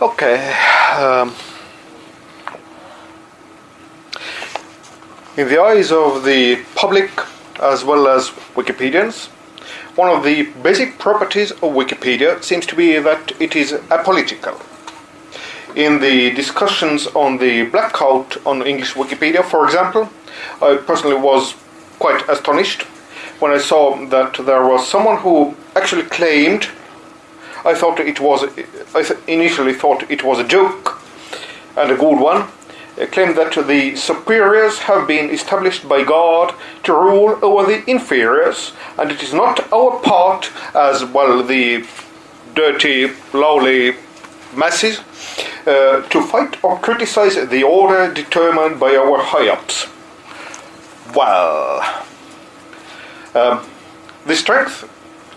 Okay. Um, in the eyes of the public as well as Wikipedians, one of the basic properties of Wikipedia seems to be that it is apolitical. In the discussions on the blackout on English Wikipedia, for example, I personally was quite astonished when I saw that there was someone who actually claimed I thought it was I initially thought it was a joke and a good one claimed that the superiors have been established by God to rule over the inferiors, and it is not our part, as well the dirty, lowly masses, uh, to fight or criticize the order determined by our high ups. Well, um, the strength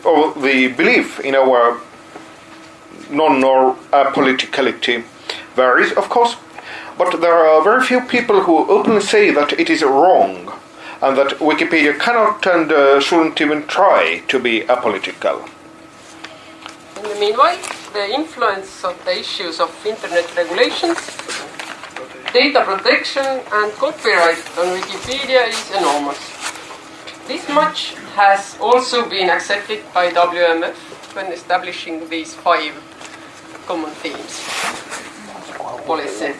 of the belief in our non or apoliticality varies, of course, but there are very few people who openly say that it is wrong and that Wikipedia cannot and uh, shouldn't even try to be apolitical. In the meanwhile, the influence of the issues of internet regulations, data protection and copyright on Wikipedia is enormous. This much has also been accepted by WMF when establishing these five common themes policy.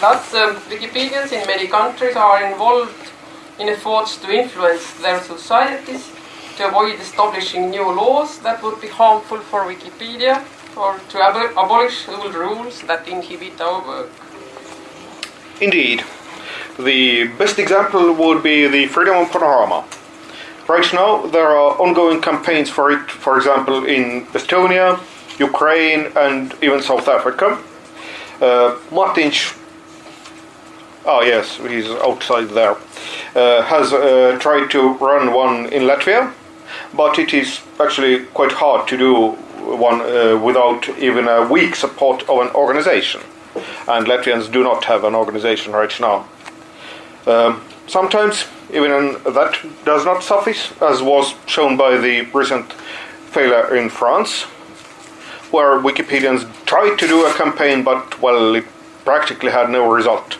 Thus, um, Wikipedians in many countries are involved in efforts to influence their societies to avoid establishing new laws that would be harmful for Wikipedia or to ab- abolish old rules that inhibit our work. Indeed, the best example would be the Freedom of Panorama. Right now, there are ongoing campaigns for it, for example, in Estonia, Ukraine, and even South Africa. Uh, Martin Sh- Oh yes, he's outside there. Uh, has uh, tried to run one in Latvia, but it is actually quite hard to do one uh, without even a weak support of an organization. And Latvians do not have an organization right now. Um, sometimes even that does not suffice, as was shown by the recent failure in France, where Wikipedians tried to do a campaign, but well, it practically had no result.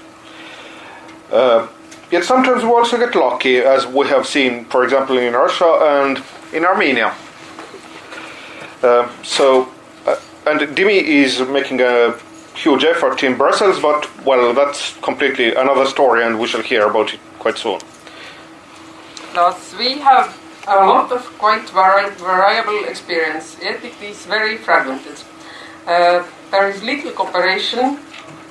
Uh, yet sometimes we also get lucky, as we have seen, for example, in Russia and in Armenia. Uh, so, uh, and Dimi is making a huge effort in Brussels, but well, that's completely another story, and we shall hear about it quite soon. Thus, we have a lot of quite vari- variable experience, yet it is very fragmented. Uh, there is little cooperation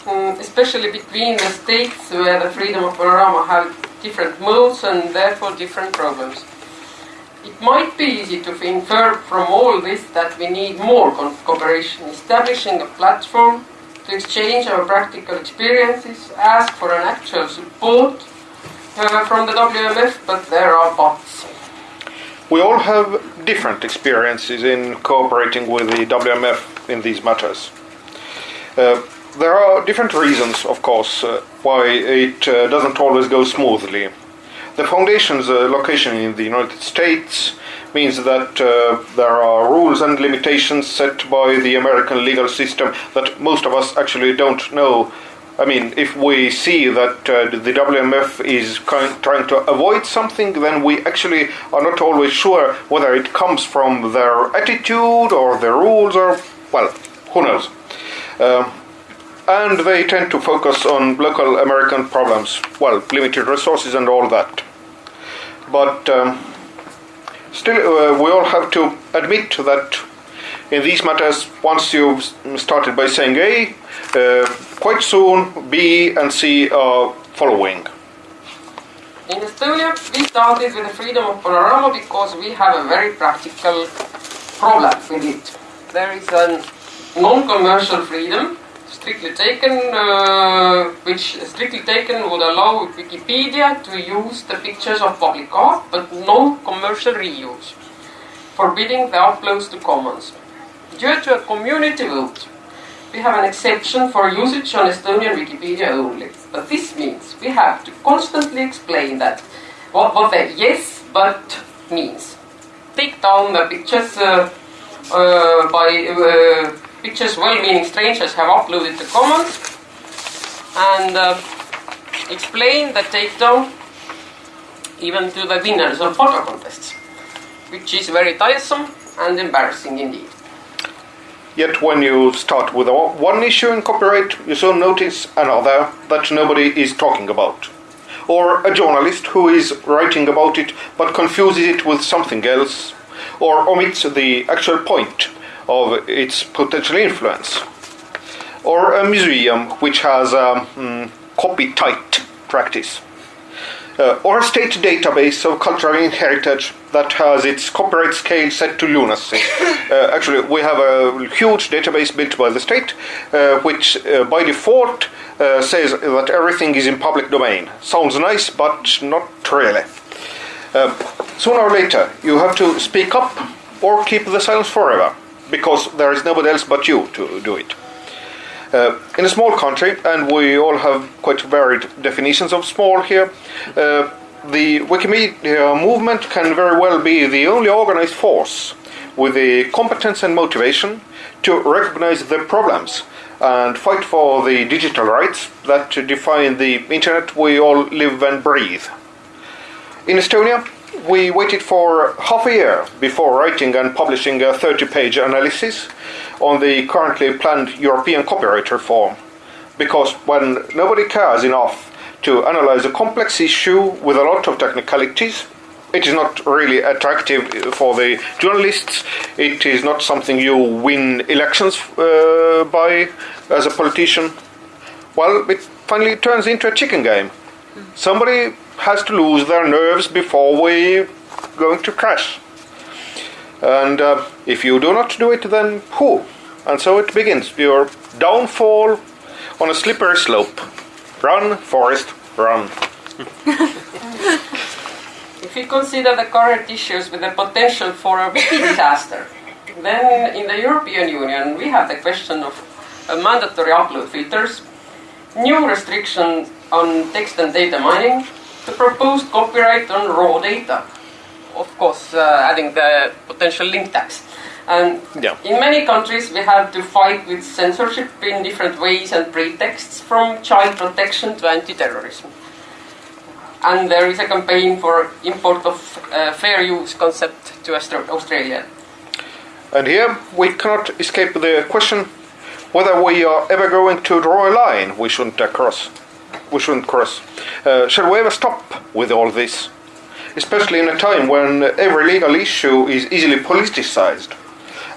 um, especially between the states where the freedom of panorama have different modes and therefore different problems. It might be easy to infer from all this that we need more co- cooperation, establishing a platform to exchange our practical experiences, ask for an actual support uh, from the WMF, but there are buts. We all have different experiences in cooperating with the WMF in these matters. Uh, there are different reasons, of course, uh, why it uh, doesn't always go smoothly. The foundation's uh, location in the United States means that uh, there are rules and limitations set by the American legal system that most of us actually don't know. I mean, if we see that uh, the WMF is trying to avoid something, then we actually are not always sure whether it comes from their attitude or their rules or, well, who knows. Um, and they tend to focus on local American problems, well, limited resources and all that. But um, still, uh, we all have to admit that in these matters, once you've started by saying A, uh, quite soon B and C are following. In Estonia, we started with the freedom of panorama because we have a very practical problem with it. There is a non-commercial freedom, strictly taken, uh, which strictly taken would allow Wikipedia to use the pictures of public art, but non-commercial reuse, forbidding the uploads to commons. Due to a community vote, we have an exception for usage on Estonian Wikipedia only. But this means we have to constantly explain that what, what the yes but means. Take down the pictures uh, uh, by uh, pictures well-meaning strangers have uploaded to Commons and uh, explain the takedown even to the winners of photo contests, which is very tiresome and embarrassing indeed. Yet when you start with one issue in copyright, you soon notice another that nobody is talking about. Or a journalist who is writing about it but confuses it with something else, or omits the actual point of its potential influence. Or a museum which has a mm, copy tight practice uh, or a state database of cultural heritage that has its copyright scale set to lunacy. Uh, actually, we have a huge database built by the state, uh, which uh, by default uh, says that everything is in public domain. Sounds nice, but not really. Um, sooner or later, you have to speak up or keep the silence forever, because there is nobody else but you to do it. Uh, in a small country, and we all have quite varied definitions of small here, uh, the Wikimedia movement can very well be the only organized force with the competence and motivation to recognize the problems and fight for the digital rights that define the internet we all live and breathe. In Estonia, we waited for half a year before writing and publishing a 30 page analysis on the currently planned European copyright reform. Because when nobody cares enough to analyze a complex issue with a lot of technicalities, it is not really attractive for the journalists. It is not something you win elections uh, by as a politician. Well, it finally turns into a chicken game. Somebody has to lose their nerves before we going to crash. And uh, if you do not do it, then who? And so it begins your downfall on a slippery slope. Run, Forrest, run. if you consider the current issues with the potential for a big disaster, then in the European Union we have the question of uh, mandatory upload filters, new restrictions on text and data mining, the proposed copyright on raw data, of course, uh, adding the potential link tax. And yeah. in many countries, we have to fight with censorship in different ways and pretexts, from child protection to anti-terrorism. And there is a campaign for import of uh, fair use concept to Australia. And here we cannot escape the question whether we are ever going to draw a line we shouldn't cross. We shouldn't cross. Uh, shall we ever stop with all this? Especially in a time when every legal issue is easily politicized,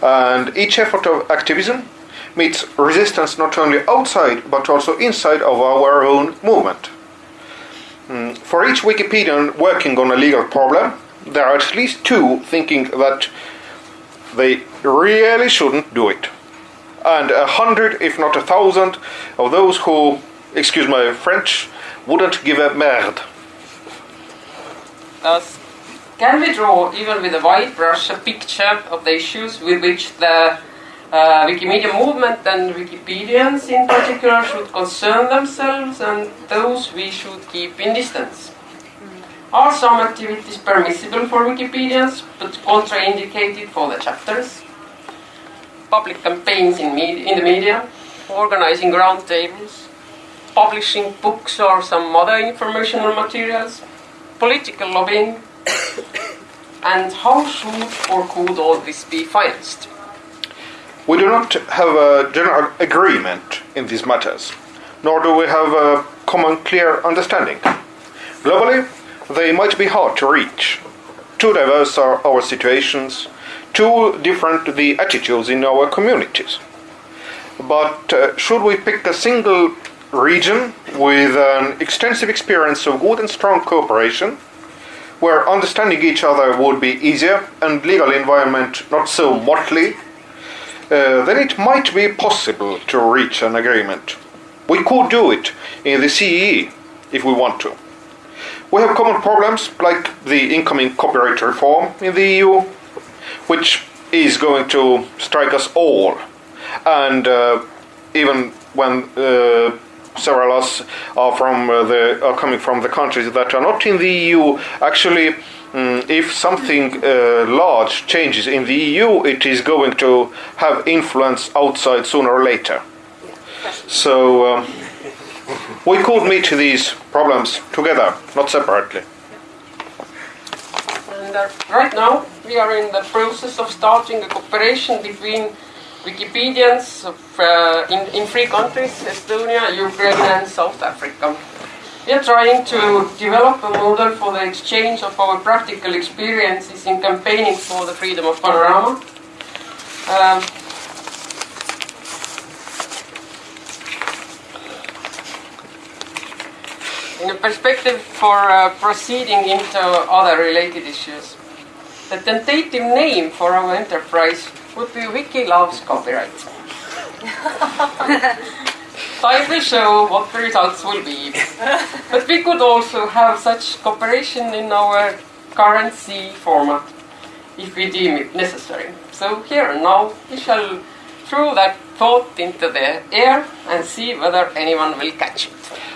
and each effort of activism meets resistance not only outside but also inside of our own movement. Mm, for each Wikipedian working on a legal problem, there are at least two thinking that they really shouldn't do it. And a hundred, if not a thousand, of those who, excuse my French, wouldn't give a merde. Thus, can we draw, even with a white brush, a picture of the issues with which the uh, Wikimedia movement and Wikipedians in particular should concern themselves and those we should keep in distance? Are some activities permissible for Wikipedians but contraindicated for the chapters? Public campaigns in, in the media, organizing roundtables, publishing books or some other informational materials, political lobbying, and how should or could all this be financed? We do not have a general agreement in these matters, nor do we have a common clear understanding. Globally, they might be hard to reach. Too diverse are our situations, too different the attitudes in our communities. But uh, should we pick a single region with an extensive experience of good and strong cooperation, where understanding each other would be easier and legal environment not so motley, uh, then it might be possible to reach an agreement. We could do it in the CEE if we want to. We have common problems like the incoming copyright reform in the EU, which is going to strike us all. And uh, even when uh, several us are from uh, the are coming from the countries that are not in the EU. Actually, mm, if something uh, large changes in the EU, it is going to have influence outside sooner or later. So um, we could meet these problems together, not separately. And uh, right now, we are in the process of starting a cooperation between Wikipedians uh, in, in three countries Estonia, Ukraine, and South Africa. We are trying to develop a model for the exchange of our practical experiences in campaigning for the freedom of panorama. Um, in a perspective for uh, proceeding into other related issues. The tentative name for our enterprise would be Wiki Loves Copyright. Time will show what the results will be. But we could also have such cooperation in our currency format if we deem it necessary. So here and now we shall throw that thought into the air and see whether anyone will catch it.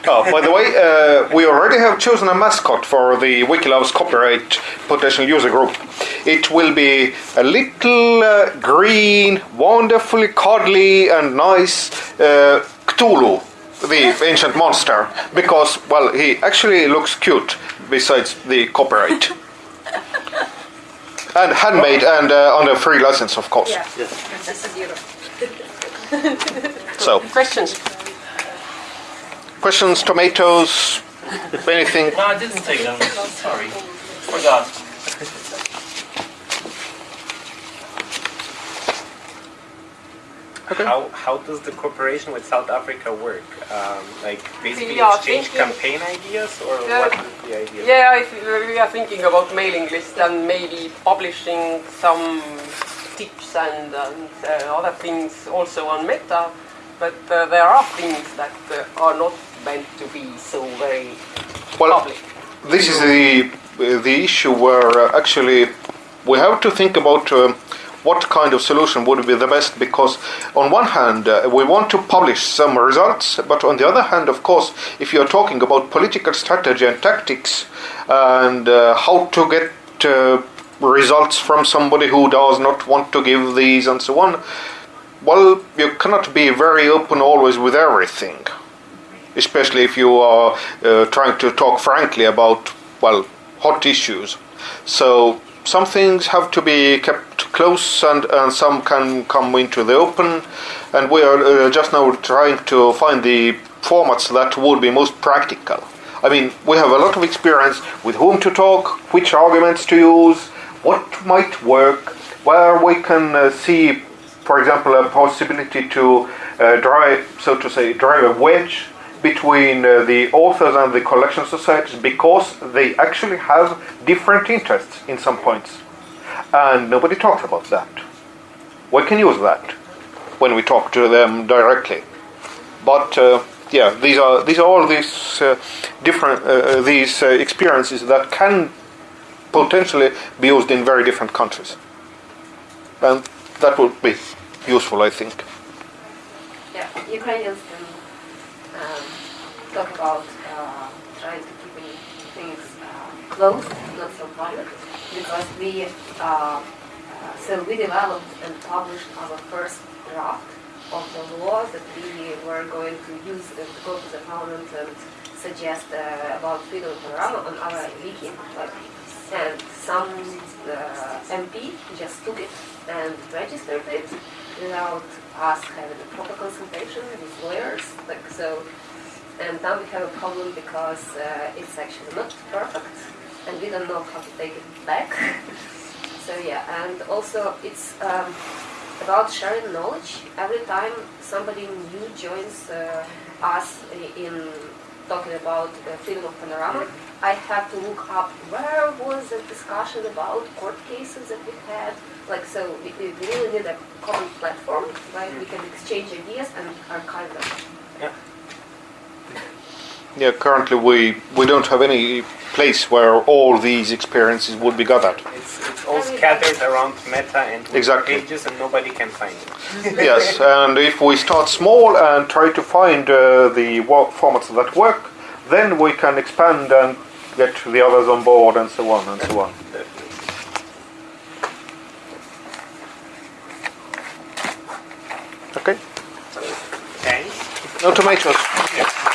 Oh, by the way, uh, we already have chosen a mascot for the Wiki Loves Copyright potential user group. It will be a little uh, green, wonderfully cuddly and nice uh, Cthulhu, the ancient monster, because, well, he actually looks cute besides the copyright. and handmade and uh, under free license, of course. Yeah, Yes. Princess of Europe. So, Questions? questions, tomatoes, anything? No, I didn't take them. Sorry. Forgot. Okay. How, how does the cooperation with South Africa work? Um, like basically We exchange thinking- campaign ideas or Yeah. what is the idea? Yeah, I th- we are thinking about mailing list and maybe publishing some tips and, and uh, other things also on Meta. But uh, there are things that uh, are not meant to be so very Well, public. this is the the issue where uh, actually we have to think about uh, what kind of solution would be the best because on one hand uh, we want to publish some results but on the other hand of course if you're talking about political strategy and tactics and uh, how to get uh, results from somebody who does not want to give these and so on well you cannot be very open always with everything especially if you are uh, trying to talk frankly about well hot issues. So some things have to be kept close and, and some can come into the open and we are uh, just now trying to find the formats that would be most practical. I mean we have a lot of experience with whom to talk which arguments to use what might work where we can uh, see for example a possibility to uh, drive so to say drive a wedge between uh, the authors and the collection societies because they actually have different interests in some points. And nobody talks about that. We can use that when we talk to them directly. But uh, yeah, these are these are all these uh, different uh, these experiences that can potentially be used in very different countries, and that would be useful, I think. Yeah, Ukrainians can um, talk about uh, trying to keep things uh, close, not so public, because we uh, uh, so we developed and published our first draft of the law that we were going to use to go to the parliament and suggest uh, about freedom of panorama on our wiki. Like, and some uh, MP just took it and registered it without us having a proper consultation with lawyers. Like so, and now we have a problem because uh, it's actually not perfect, and we don't know how to take it back. so yeah, and also it's um, about sharing knowledge. Every time somebody new joins uh, us in talking about freedom of panorama, I have to look up where was the discussion about court cases that we had. Like so, we, we really need a common platform where we can exchange ideas and archive them. Yeah, Yeah, currently we, we don't have any place where all these experiences would be gathered. It's, it's all scattered around Meta and Exactly. pages, and nobody can find it. yes, and if we start small and try to find uh, the wo- formats that work, then we can expand and get the others on board and so on and so on. Okay, Thanks. no tomatoes. Yes.